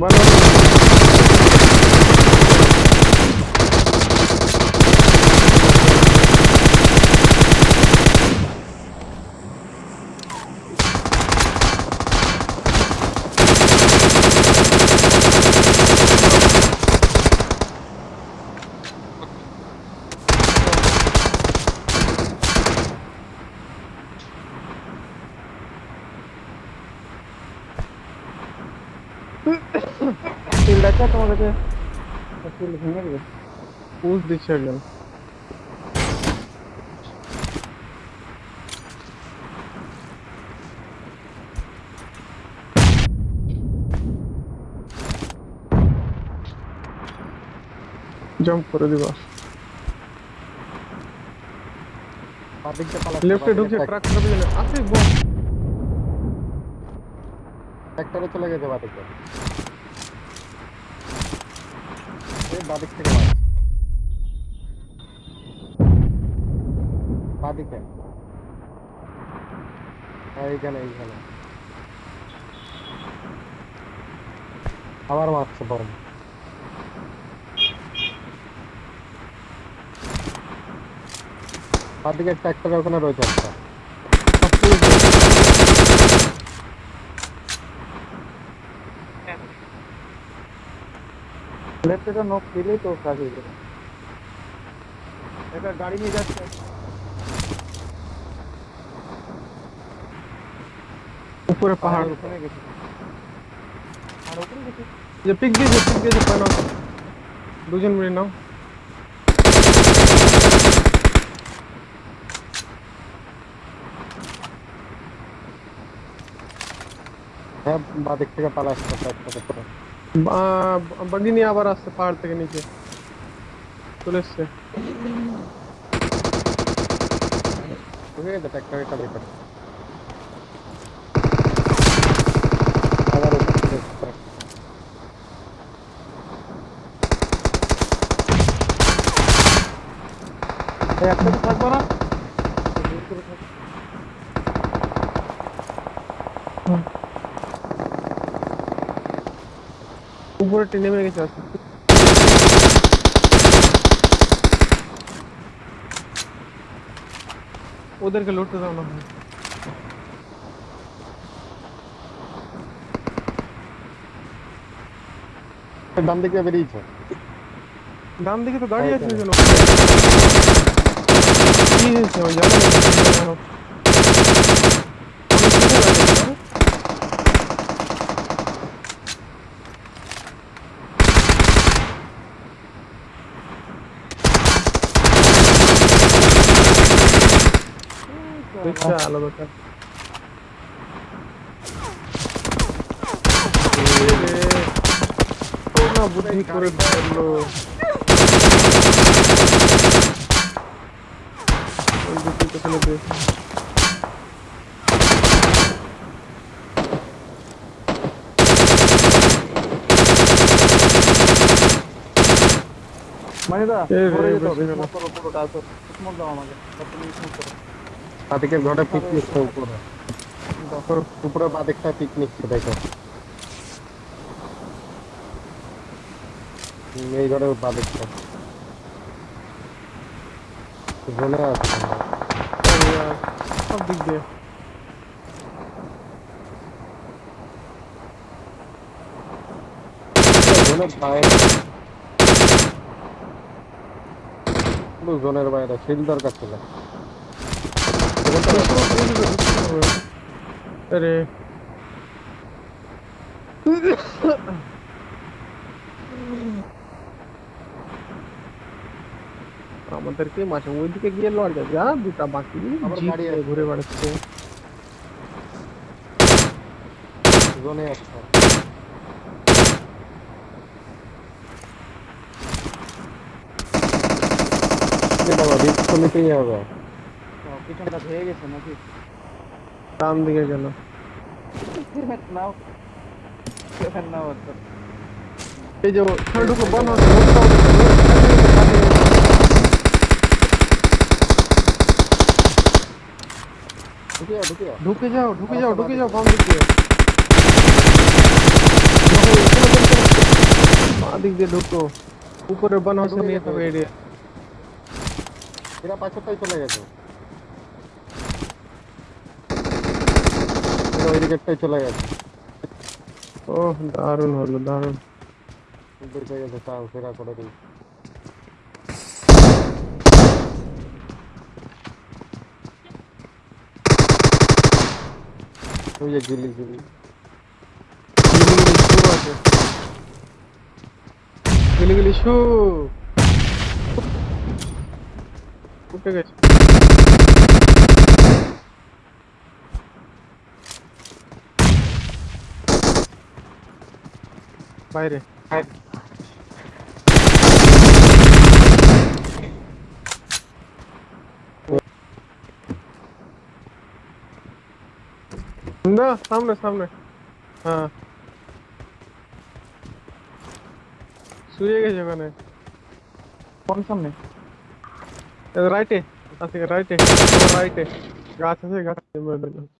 বানো क्या तुम्हारे पे तस्वीर लिखेंगे क्या पूछ दीक्षा गल जंप करो दीवार लेफ़्ट ढुके ट्रक कर भी आसिफ बॉस ट्रैक्टर चले गए थे जवाब देखो মারছে হ্যাঁ, আবার মারছে বল বাদিকে একটা ওখানে রয়েছে একটা। লেফটে নক দিলেই তো কাজ হয়ে যাবে একটা গাড়ি নিয়ে যাচ্ছে উপরে পাহাড় ওখানে গেছে আর ওখানে গেছে যে পিক দিয়েছে পিক দিয়েছে পায় নাও দুজন মিলে নাও হ্যাঁ বাদিক থেকে পালা আসছে ট্র্যাক্টরে बंदी नहीं आवा रास्ते पहाड़ तक नीचे। पुलिस से। ओके ट्रैक्टर का भी ट्रैक्टर फट पड़ा हाँ ऊपर टीने में कैसे उधर के लूटते था उन्होंने डाम दिखे मेरी इच्छा डाम दिखे तो गाड़ी अच्छी चलो ये से हो। जाएगा দেখছে আলাদা ব্যাপার। এ রে, ও না বুদ্ধি করে ধরলো ওই দুটো কোথায় দে মানে দা এই রে, ঘরে যেতে বেশি হবে গেল। স্মোক করো পুরোটা তো স্মোক দাও আমাকে তুমি স্মোক করো বাদিকের ঘরে পিক নিচ্ছে উপরে। উপরে উপরে বাদিকটা পিক নিচ্ছে দেখো। এই ঘরে বাদিকটা। জোনে আছে সব দিক দিয়ে। জোনের বাইরে। পুরো জোনের বাইরে শিল দরকার ছিল আরে আমাদেরকে মাঝে ওইদিকে গিয়ে লড় যাবে যা দুটা বাকি আবার জিপ গাড়ি নিয়ে আসছে। ঘুরে বেড়াচ্ছে জোনে আছে এ বাবা রিস্ক তো নিতেই হবে পিছনটা ভেঙে গেছে নাকি ডান দিকে গেল নাও নাও এই যে ঢুকো বন্ধ ঢুকিয়ে ঢুকিয়ে ঢুকে যাও ঢুকে যাও ঢুকে যাও বাম দিকে দেখো, এখানে বলতে বাদিক দিয়ে ঢুকো উপরে বানহাসে নিয়ে যাবে এরিয়া এরা পাঁচটাই চলে গেছে এরা ওই দিকেরটাই চলে গেছে ও দারুণ হলো দারুণ দেখে গেছে তাও ফেরা করে দিই ওই যে গিলি গিলি গিলিগিলি শু উঠে গেছে বাইরে না সামনে সামনে হ্যাঁ শুয়ে গেছে ওখানে কোন সামনে রাইটে আছে রাইটে রাইটে গাছ আছে গাছ